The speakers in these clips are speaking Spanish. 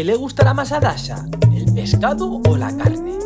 ¿Qué le gustará más a Dasha? ¿El pescado o la carne?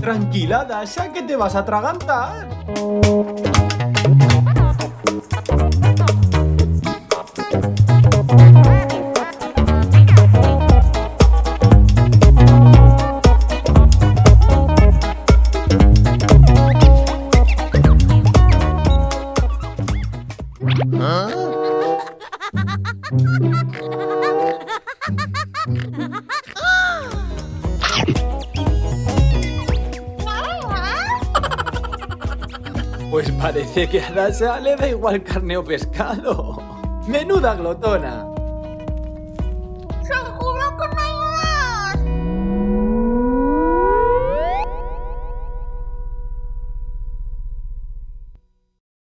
Tranquila, Dasha, que te vas a atragantar. Pues parece que a Dasha le da igual carne o pescado. ¡Menuda glotona!